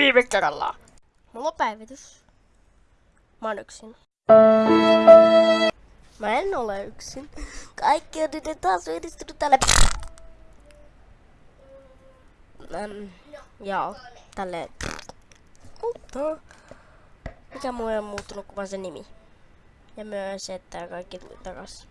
viime kerralla. Mulla on päivitys. Mä oon yksin. Mä en ole yksin. Kaikki on nyt taas yhdistynyt tälle. Ähm, joo, tälle. Mutta mikä muu on muuttunut kuin vaan se nimi. Ja myös, että kaikki tuli takas.